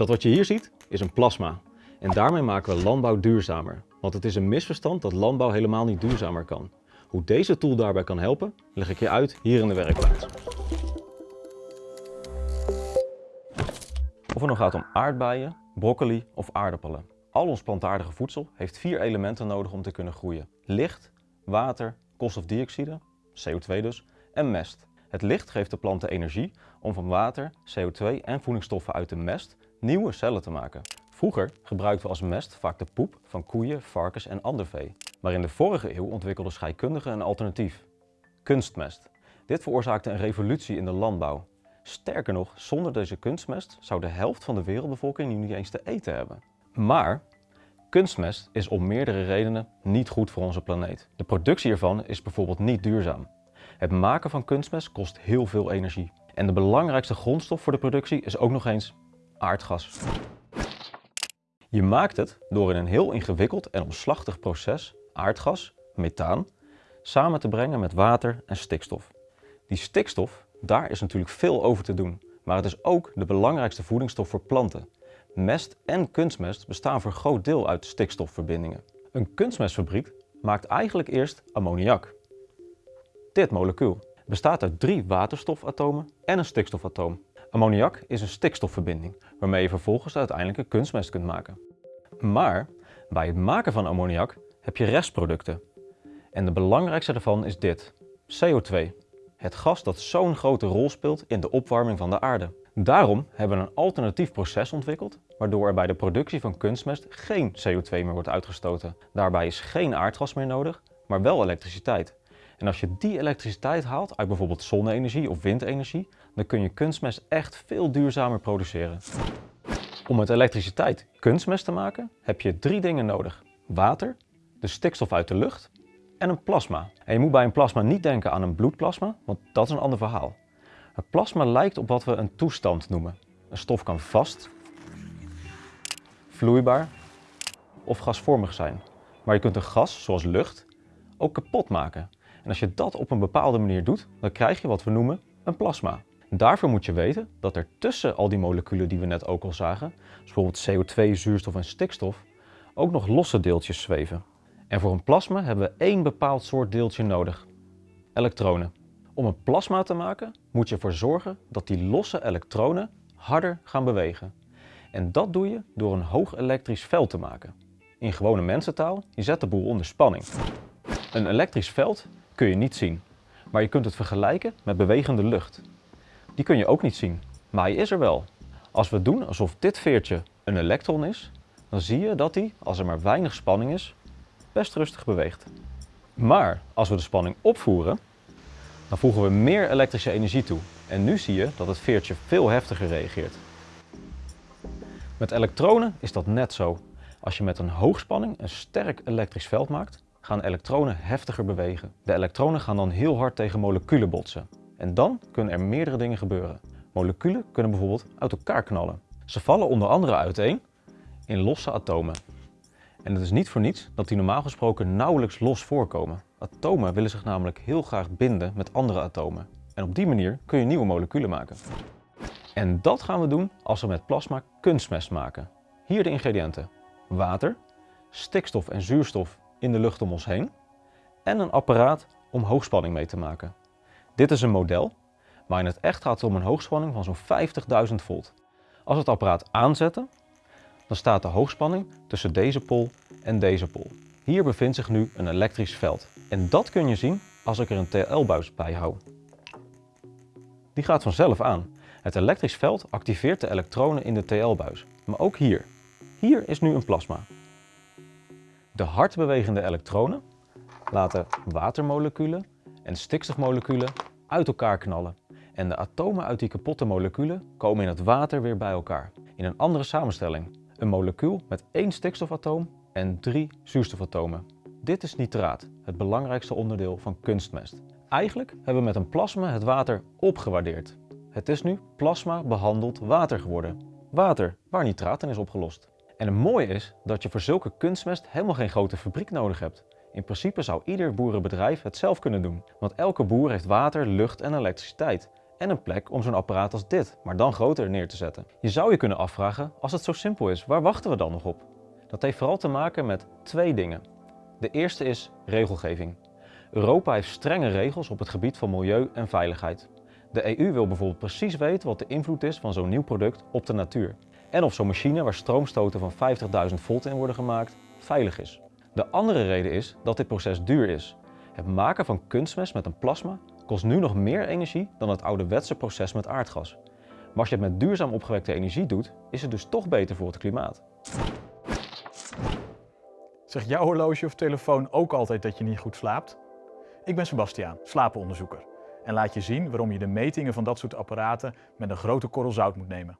Dat wat je hier ziet is een plasma. En daarmee maken we landbouw duurzamer. Want het is een misverstand dat landbouw helemaal niet duurzamer kan. Hoe deze tool daarbij kan helpen, leg ik je uit hier in de werkplaats. Of het nou gaat om aardbeien, broccoli of aardappelen. Al ons plantaardige voedsel heeft vier elementen nodig om te kunnen groeien. Licht, water, koolstofdioxide, CO2 dus, en mest. Het licht geeft de planten energie om van water, CO2 en voedingsstoffen uit de mest nieuwe cellen te maken. Vroeger gebruikten we als mest vaak de poep van koeien, varkens en ander vee. Maar in de vorige eeuw ontwikkelden scheikundigen een alternatief. Kunstmest. Dit veroorzaakte een revolutie in de landbouw. Sterker nog, zonder deze kunstmest zou de helft van de wereldbevolking nu niet eens te eten hebben. Maar kunstmest is om meerdere redenen niet goed voor onze planeet. De productie ervan is bijvoorbeeld niet duurzaam. Het maken van kunstmest kost heel veel energie. En de belangrijkste grondstof voor de productie is ook nog eens aardgas. Je maakt het door in een heel ingewikkeld en omslachtig proces aardgas, methaan, samen te brengen met water en stikstof. Die stikstof, daar is natuurlijk veel over te doen, maar het is ook de belangrijkste voedingsstof voor planten. Mest en kunstmest bestaan voor groot deel uit stikstofverbindingen. Een kunstmestfabriek maakt eigenlijk eerst ammoniak. Dit molecuul bestaat uit drie waterstofatomen en een stikstofatoom. Ammoniak is een stikstofverbinding, waarmee je vervolgens uiteindelijk een kunstmest kunt maken. Maar bij het maken van ammoniak heb je restproducten. En de belangrijkste daarvan is dit, CO2. Het gas dat zo'n grote rol speelt in de opwarming van de aarde. Daarom hebben we een alternatief proces ontwikkeld, waardoor er bij de productie van kunstmest geen CO2 meer wordt uitgestoten. Daarbij is geen aardgas meer nodig, maar wel elektriciteit. En als je die elektriciteit haalt uit bijvoorbeeld zonne-energie of windenergie, dan kun je kunstmest echt veel duurzamer produceren. Om met elektriciteit kunstmest te maken heb je drie dingen nodig. Water, de stikstof uit de lucht en een plasma. En je moet bij een plasma niet denken aan een bloedplasma, want dat is een ander verhaal. Het plasma lijkt op wat we een toestand noemen. Een stof kan vast, vloeibaar of gasvormig zijn. Maar je kunt een gas, zoals lucht, ook kapot maken. En als je dat op een bepaalde manier doet, dan krijg je wat we noemen een plasma. Daarvoor moet je weten dat er tussen al die moleculen die we net ook al zagen, bijvoorbeeld CO2, zuurstof en stikstof, ook nog losse deeltjes zweven. En voor een plasma hebben we één bepaald soort deeltje nodig, elektronen. Om een plasma te maken moet je ervoor zorgen dat die losse elektronen harder gaan bewegen. En dat doe je door een hoog elektrisch veld te maken. In gewone mensentaal, je zet de boel onder spanning. Een elektrisch veld kun je niet zien, maar je kunt het vergelijken met bewegende lucht. Die kun je ook niet zien, maar hij is er wel. Als we doen alsof dit veertje een elektron is, dan zie je dat hij, als er maar weinig spanning is, best rustig beweegt. Maar als we de spanning opvoeren, dan voegen we meer elektrische energie toe. En nu zie je dat het veertje veel heftiger reageert. Met elektronen is dat net zo. Als je met een hoogspanning een sterk elektrisch veld maakt, gaan elektronen heftiger bewegen. De elektronen gaan dan heel hard tegen moleculen botsen. En dan kunnen er meerdere dingen gebeuren. Moleculen kunnen bijvoorbeeld uit elkaar knallen. Ze vallen onder andere uiteen in losse atomen. En het is niet voor niets dat die normaal gesproken nauwelijks los voorkomen. Atomen willen zich namelijk heel graag binden met andere atomen. En op die manier kun je nieuwe moleculen maken. En dat gaan we doen als we met plasma kunstmest maken. Hier de ingrediënten. Water, stikstof en zuurstof in de lucht om ons heen en een apparaat om hoogspanning mee te maken. Dit is een model, maar in het echt gaat het om een hoogspanning van zo'n 50.000 volt. Als we het apparaat aanzetten, dan staat de hoogspanning tussen deze pol en deze pol. Hier bevindt zich nu een elektrisch veld. En dat kun je zien als ik er een TL-buis bij hou. Die gaat vanzelf aan. Het elektrisch veld activeert de elektronen in de TL-buis. Maar ook hier. Hier is nu een plasma. De hard bewegende elektronen laten watermoleculen en stikstofmoleculen uit elkaar knallen. En de atomen uit die kapotte moleculen komen in het water weer bij elkaar. In een andere samenstelling. Een molecuul met één stikstofatoom en drie zuurstofatomen. Dit is nitraat, het belangrijkste onderdeel van kunstmest. Eigenlijk hebben we met een plasma het water opgewaardeerd. Het is nu plasma behandeld water geworden. Water waar nitraat in is opgelost. En het mooie is dat je voor zulke kunstmest helemaal geen grote fabriek nodig hebt. In principe zou ieder boerenbedrijf het zelf kunnen doen, want elke boer heeft water, lucht en elektriciteit. en een plek om zo'n apparaat als dit, maar dan groter neer te zetten. Je zou je kunnen afvragen, als het zo simpel is, waar wachten we dan nog op? Dat heeft vooral te maken met twee dingen. De eerste is regelgeving. Europa heeft strenge regels op het gebied van milieu en veiligheid. De EU wil bijvoorbeeld precies weten wat de invloed is van zo'n nieuw product op de natuur. En of zo'n machine waar stroomstoten van 50.000 volt in worden gemaakt, veilig is. De andere reden is dat dit proces duur is. Het maken van kunstmest met een plasma kost nu nog meer energie dan het ouderwetse proces met aardgas. Maar als je het met duurzaam opgewekte energie doet, is het dus toch beter voor het klimaat. Zegt jouw horloge of telefoon ook altijd dat je niet goed slaapt? Ik ben Sebastiaan, slapenonderzoeker. En laat je zien waarom je de metingen van dat soort apparaten met een grote korrel zout moet nemen.